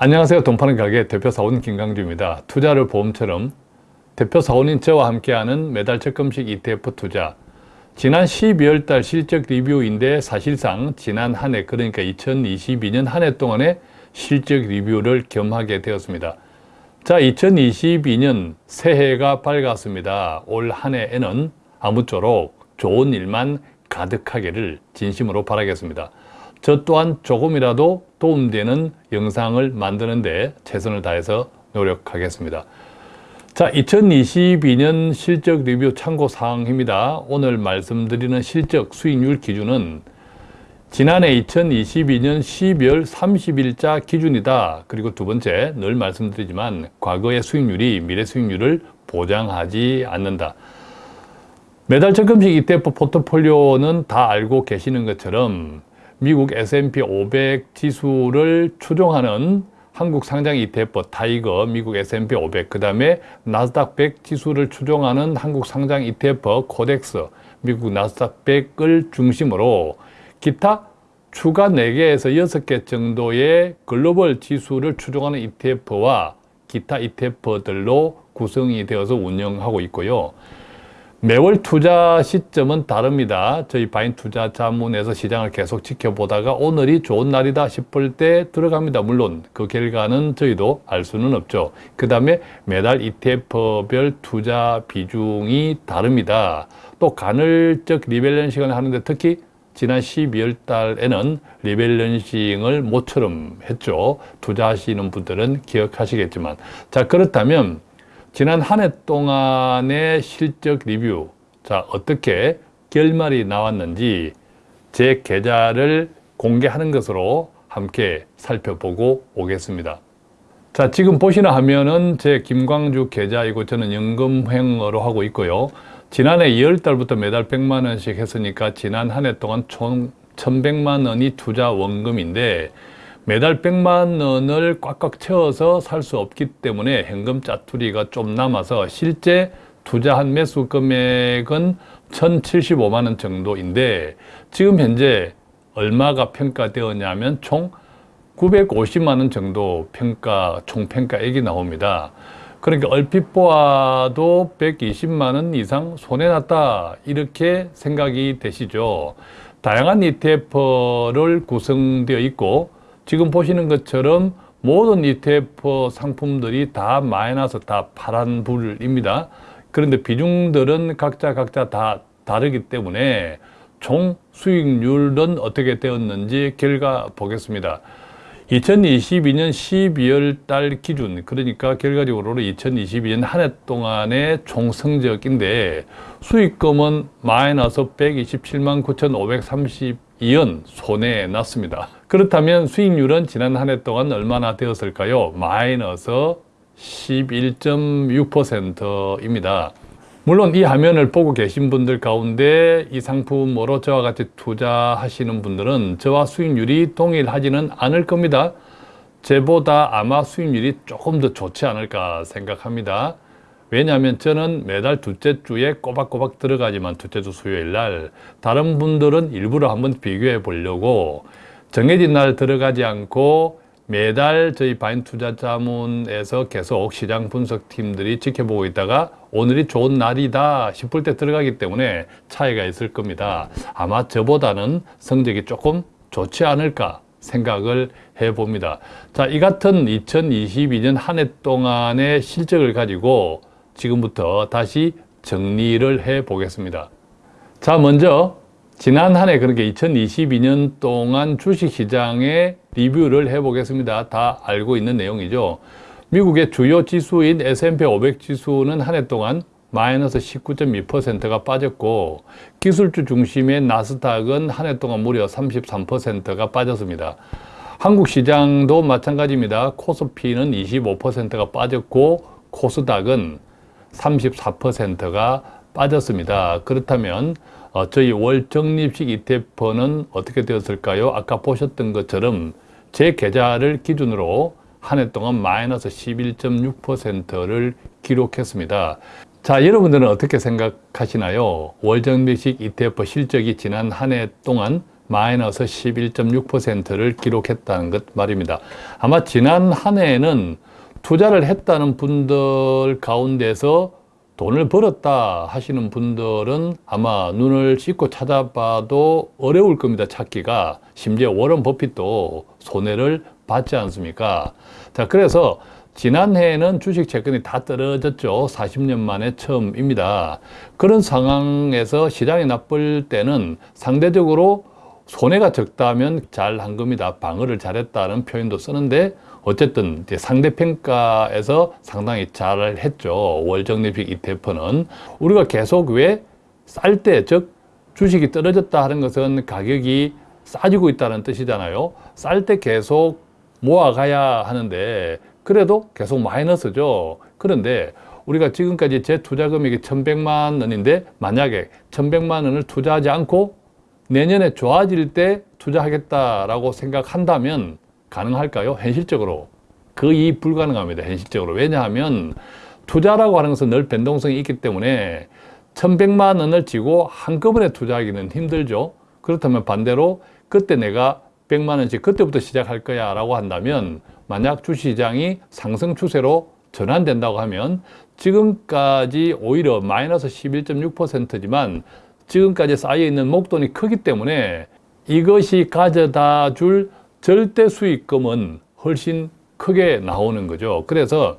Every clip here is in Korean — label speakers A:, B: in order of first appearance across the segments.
A: 안녕하세요. 돈 파는 가게 대표 사원 김강주입니다. 투자를 보험처럼 대표 사원인 저와 함께하는 매달 적금식 ETF 투자 지난 12월 달 실적 리뷰인데 사실상 지난 한 해 그러니까 2022년 한 해 동안의 실적 리뷰를 겸하게 되었습니다. 자 2022년 새해가 밝았습니다. 올 한 해에는 아무쪼록 좋은 일만 가득하기를 진심으로 바라겠습니다. 저 또한 조금이라도 도움되는 영상을 만드는 데 최선을 다해서 노력하겠습니다. 자, 2022년 실적 리뷰 참고사항입니다. 오늘 말씀드리는 실적 수익률 기준은 지난해 2022년 12월 30일자 기준이다. 그리고 두 번째, 늘 말씀드리지만 과거의 수익률이 미래 수익률을 보장하지 않는다. 매달 적금식 ETF 포트폴리오는 다 알고 계시는 것처럼 미국 S&P 500 지수를 추종하는 한국 상장 ETF 타이거, 미국 S&P 500, 그 다음에 나스닥 100 지수를 추종하는 한국 상장 ETF 코덱스, 미국 나스닥 100을 중심으로 기타 추가 4개에서 6개 정도의 글로벌 지수를 추종하는 ETF와 기타 ETF들로 구성이 되어서 운영하고 있고요. 매월 투자 시점은 다릅니다. 저희 바인 투자 자문에서 시장을 계속 지켜보다가 오늘이 좋은 날이다 싶을 때 들어갑니다. 물론 그 결과는 저희도 알 수는 없죠. 그 다음에 매달 ETF별 투자 비중이 다릅니다. 또 간헐적 rebalancing을 하는데 특히 지난 12월 달에는 rebalancing을 모처럼 했죠. 투자하시는 분들은 기억하시겠지만 자 그렇다면 지난 한 해 동안의 실적 리뷰 자 어떻게 결말이 나왔는지 제 계좌를 공개하는 것으로 함께 살펴보고 오겠습니다. 자 지금 보시는 화면은 제 김광주 계좌이고 저는 연금횡으로 하고 있고요. 지난해 2월달부터 매달 100만원씩 했으니까 지난 한 해 동안 총 1100만원이 투자 원금인데 매달 100만 원을 꽉꽉 채워서 살 수 없기 때문에 현금 짜투리가 좀 남아서 실제 투자한 매수 금액은 1075만 원 정도인데 지금 현재 얼마가 평가되었냐면 총 950만 원 정도 평가 총평가액이 나옵니다. 그러니까 얼핏 보아도 120만 원 이상 손해 났다 이렇게 생각이 되시죠. 다양한 ETF를 구성되어 있고 지금 보시는 것처럼 모든 ETF 상품들이 다 마이너스 다 파란 불입니다. 그런데 비중들은 각자 각자 다 다르기 때문에 총 수익률은 어떻게 되었는지 결과 보겠습니다. 2022년 12월 달 기준 그러니까 결과적으로 2022년 한 해 동안의 총 성적인데 수익금은 마이너스 127만 9,532원 손해 났습니다. 그렇다면 수익률은 지난 한 해 동안 얼마나 되었을까요? 마이너스 11.6%입니다. 물론 이 화면을 보고 계신 분들 가운데 이 상품으로 저와 같이 투자하시는 분들은 저와 수익률이 동일하지는 않을 겁니다. 제보다 아마 수익률이 조금 더 좋지 않을까 생각합니다. 왜냐하면 저는 매달 둘째 주에 꼬박꼬박 들어가지만 둘째 주 수요일 날 다른 분들은 일부러 한번 비교해 보려고 정해진 날 들어가지 않고 매달 저희 바인 투자 자문에서 계속 시장 분석팀들이 지켜보고 있다가 오늘이 좋은 날이다 싶을 때 들어가기 때문에 차이가 있을 겁니다. 아마 저보다는 성적이 조금 좋지 않을까 생각을 해봅니다. 자, 이 같은 2022년 한 해 동안의 실적을 가지고 지금부터 다시 정리를 해 보겠습니다. 자, 먼저 지난 한 해 그러니까 2022년 동안 주식시장의 리뷰를 해 보겠습니다. 다 알고 있는 내용이죠. 미국의 주요 지수인 S&P 500 지수는 한 해 동안 마이너스 19.2%가 빠졌고 기술주 중심의 나스닥은 한 해 동안 무려 33%가 빠졌습니다. 한국 시장도 마찬가지입니다. 코스피는 25%가 빠졌고 코스닥은 34%가 빠졌습니다. 그렇다면 어, 저희 월 적립식 ETF는 어떻게 되었을까요? 아까 보셨던 것처럼 제 계좌를 기준으로 한 해 동안 마이너스 11.6%를 기록했습니다. 자, 여러분들은 어떻게 생각하시나요? 월정밀식 ETF 실적이 지난 한 해 동안 마이너스 11.6%를 기록했다는 것 말입니다. 아마 지난 한 해에는 투자를 했다는 분들 가운데서 돈을 벌었다 하시는 분들은 아마 눈을 씻고 찾아봐도 어려울 겁니다. 찾기가. 심지어 워런 버핏도 손해를 받지 않습니까? 자, 그래서 지난해에는 주식 채권이 다 떨어졌죠. 40년 만에 처음입니다. 그런 상황에서 시장이 나쁠 때는 상대적으로 손해가 적다면 잘 한 겁니다. 방어를 잘했다는 표현도 쓰는데 어쨌든 상대평가에서 상당히 잘 했죠. 월적립식 ETF는. 우리가 계속 왜 쌀 때, 즉 주식이 떨어졌다 하는 것은 가격이 싸지고 있다는 뜻이잖아요. 쌀 때 계속 모아가야 하는데 그래도 계속 마이너스죠. 그런데 우리가 지금까지 제 투자 금액이 1100만 원인데 만약에 1100만 원을 투자하지 않고 내년에 좋아질 때 투자하겠다라고 생각한다면 가능할까요? 현실적으로. 거의 불가능합니다. 현실적으로. 왜냐하면 투자라고 하는 것은 늘 변동성이 있기 때문에 1100만 원을 지고 한꺼번에 투자하기는 힘들죠. 그렇다면 반대로 그때 내가 100만 원씩 그때부터 시작할 거야 라고 한다면 만약 주시장이 상승 추세로 전환된다고 하면 지금까지 오히려 마이너스 11.6%지만 지금까지 쌓여있는 목돈이 크기 때문에 이것이 가져다 줄 절대 수익금은 훨씬 크게 나오는 거죠. 그래서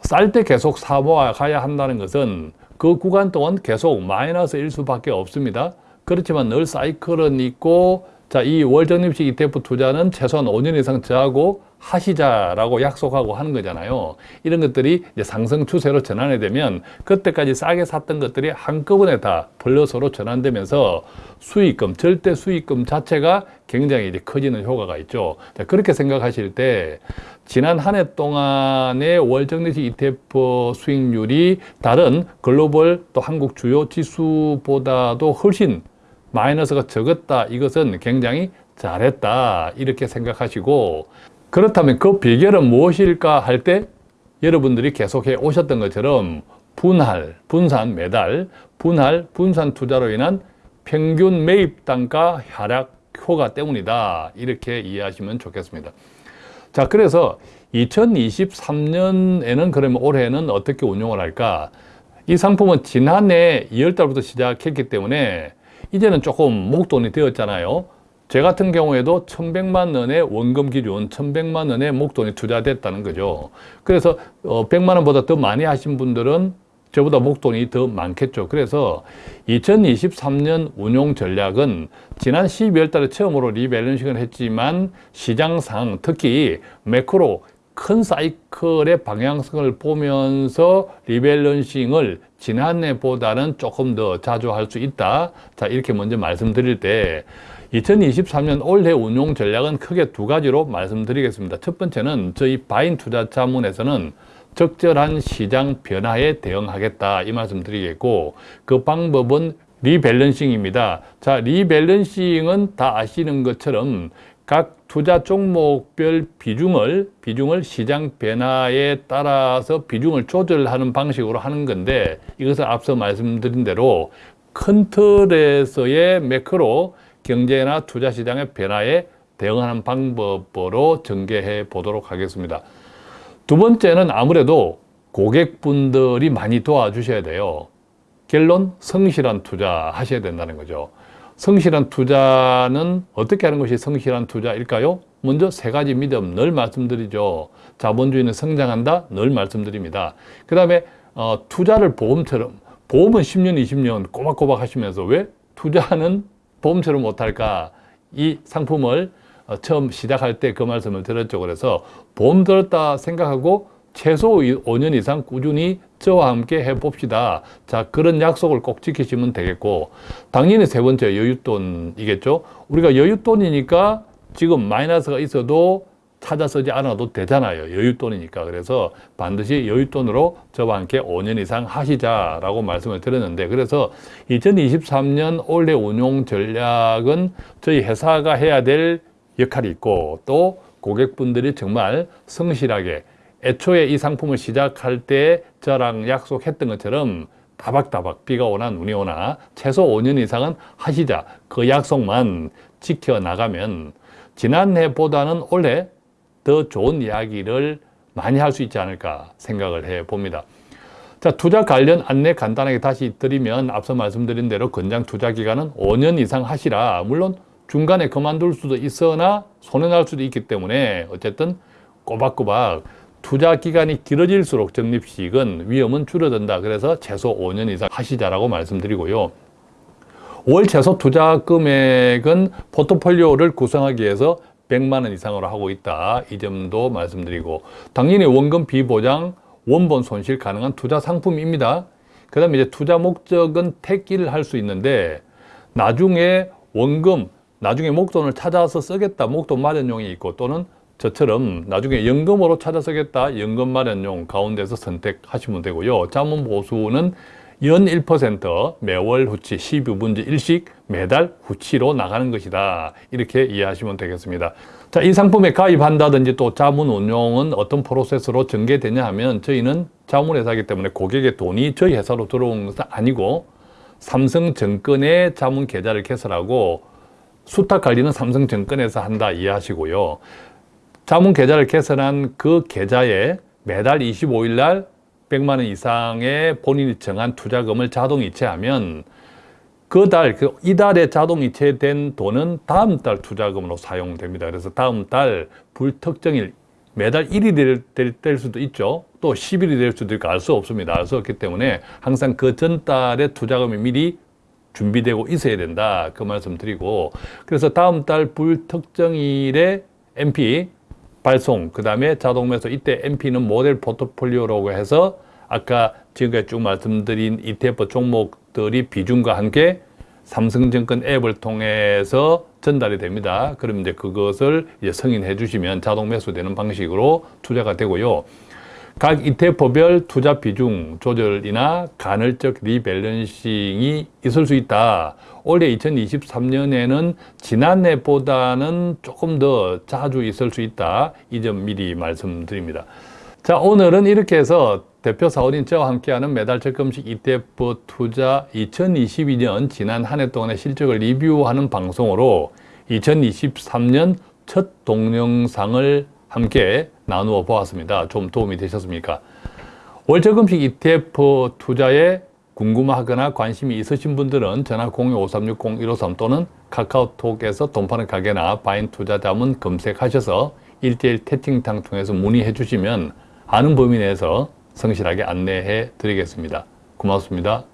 A: 쌀 때 계속 사모아 가야 한다는 것은 그 구간 동안 계속 마이너스 일 수밖에 없습니다. 그렇지만 늘 사이클은 있고 자, 이 월적립식 ETF 투자는 최소한 5년 이상 저하고 하시자라고 약속하고 하는 거잖아요. 이런 것들이 이제 상승 추세로 전환이 되면 그때까지 싸게 샀던 것들이 한꺼번에 다 플러스로 전환되면서 수익금, 절대 수익금 자체가 굉장히 이제 커지는 효과가 있죠. 자, 그렇게 생각하실 때 지난 한 해 동안의 월정리식 ETF 수익률이 다른 글로벌 또 한국 주요 지수보다도 훨씬 마이너스가 적었다. 이것은 굉장히 잘했다. 이렇게 생각하시고 그렇다면 그 비결은 무엇일까 할 때 여러분들이 계속해 오셨던 것처럼 분할, 분산, 매달, 분할, 분산 투자로 인한 평균 매입 단가 하락 효과 때문이다. 이렇게 이해하시면 좋겠습니다. 자, 그래서 2023년에는 그러면 올해는 어떻게 운용을 할까? 이 상품은 지난해 2월 달부터 시작했기 때문에 이제는 조금 목돈이 되었잖아요. 제 같은 경우에도 1100만 원의 원금 기준 1100만 원의 목돈이 투자됐다는 거죠. 그래서 100만 어, 원보다 더 많이 하신 분들은 저보다 목돈이 더 많겠죠. 그래서 2023년 운용 전략은 지난 12월 달에 처음으로 리밸런싱을 했지만 시장상 특히 매크로 큰 사이클의 방향성을 보면서 rebalancing을 지난해보다는 조금 더 자주 할 수 있다. 자, 이렇게 먼저 말씀드릴 때 2023년 올해 운용 전략은 크게 두 가지로 말씀드리겠습니다. 첫 번째는 저희 바인 투자 자문에서는 적절한 시장 변화에 대응하겠다 이 말씀 드리겠고 그 방법은 rebalancing입니다. 자, rebalancing은 다 아시는 것처럼 각 투자 종목별 비중을 비중을 시장 변화에 따라서 비중을 조절하는 방식으로 하는 건데 이것을 앞서 말씀드린 대로 큰 틀에서의 매크로 경제나 투자 시장의 변화에 대응하는 방법으로 전개해 보도록 하겠습니다. 두 번째는 아무래도 고객분들이 많이 도와주셔야 돼요. 결론 성실한 투자 하셔야 된다는 거죠. 성실한 투자는 어떻게 하는 것이 성실한 투자일까요? 먼저 세 가지 믿음 늘 말씀드리죠. 자본주의는 성장한다 늘 말씀드립니다. 그 다음에 어, 투자를 보험처럼 보험은 10년, 20년 꼬박꼬박 하시면서 왜 투자는 보험처럼 못할까? 이 상품을 어, 처음 시작할 때 그 말씀을 드렸죠. 그래서 보험 들었다 생각하고 최소 5년 이상 꾸준히 저와 함께 해봅시다. 자, 그런 약속을 꼭 지키시면 되겠고, 당연히 세 번째 여윳돈이겠죠. 우리가 여윳돈이니까 지금 마이너스가 있어도 찾아 쓰지 않아도 되잖아요. 여윳돈이니까. 그래서 반드시 여윳돈으로 저와 함께 5년 이상 하시자라고 말씀을 드렸는데 그래서 2023년 올해 운용 전략은 저희 회사가 해야 될 역할이 있고 또 고객분들이 정말 성실하게 애초에 이 상품을 시작할 때 저랑 약속했던 것처럼 다박다박 비가 오나 눈이 오나 최소 5년 이상은 하시자 그 약속만 지켜나가면 지난해보다는 올해 더 좋은 이야기를 많이 할 수 있지 않을까 생각을 해 봅니다. 자, 투자 관련 안내 간단하게 다시 드리면 앞서 말씀드린 대로 권장 투자 기간은 5년 이상 하시라. 물론 중간에 그만둘 수도 있으나 손해날 수도 있기 때문에 어쨌든 꼬박꼬박 투자 기간이 길어질수록 적립식은 위험은 줄어든다. 그래서 최소 5년 이상 하시자라고 말씀드리고요. 월 최소 투자 금액은 포트폴리오를 구성하기 위해서 100만 원 이상으로 하고 있다. 이 점도 말씀드리고 당연히 원금 비보장, 원본 손실 가능한 투자 상품입니다. 그 다음에 이제 투자 목적은 택기를 할 수 있는데 나중에 원금, 나중에 목돈을 찾아서 쓰겠다. 목돈 마련용이 있고 또는 저처럼 나중에 연금으로 찾아 쓰겠다. 연금 마련용 가운데서 선택하시면 되고요. 자문 보수는 연 1% 매월 후치 12분지 1씩 매달 후치로 나가는 것이다. 이렇게 이해하시면 되겠습니다. 자, 이 상품에 가입한다든지 또 자문 운용은 어떤 프로세스로 전개되냐 하면 저희는 자문회사이기 때문에 고객의 돈이 저희 회사로 들어오는 것은 아니고 삼성증권의 자문 계좌를 개설하고 수탁 관리는 삼성증권에서 한다 이해하시고요. 자문 계좌를 개설한 그 계좌에 매달 25일 날 100만 원 이상의 본인이 정한 투자금을 자동 이체하면 그 달, 그 이달에 자동 이체된 돈은 다음 달 투자금으로 사용됩니다. 그래서 다음 달 불특정일, 매달 1이 될, 될, 될 수도 있죠. 또 10일이 될 수도 있고 알 수 없습니다. 알 수 없기 때문에 항상 그 전달에 투자금이 미리 준비되고 있어야 된다. 그 말씀 드리고 그래서 다음 달 불특정일에 MP 발송, 그 다음에 자동 매수 이때 MP는 모델 포트폴리오라고 해서 아까 지금까지 쭉 말씀드린 ETF 종목들이 비중과 함께 삼성증권 앱을 통해서 전달이 됩니다. 그럼 이제 그것을 이제 승인해 주시면 자동 매수되는 방식으로 투자가 되고요. 각 ETF별 투자 비중 조절이나 간헐적 리밸런싱이 있을 수 있다. 올해 2023년에는 지난해보다는 조금 더 자주 있을 수 있다. 이 점 미리 말씀드립니다. 자, 오늘은 이렇게 해서 대표 사원인 저와 함께하는 매달 적금식 ETF 투자 2022년 지난 한 해 동안의 실적을 리뷰하는 방송으로 2023년 첫 동영상을 함께 나누어 보았습니다. 좀 도움이 되셨습니까? 월적금식 ETF 투자에 궁금하거나 관심이 있으신 분들은 전화 02-5360-153 또는 카카오톡에서 돈 파는 가게나 바인 투자자문 검색하셔서 1대1 채팅창 통해서 문의해 주시면 아는 범위 내에서 성실하게 안내해 드리겠습니다. 고맙습니다.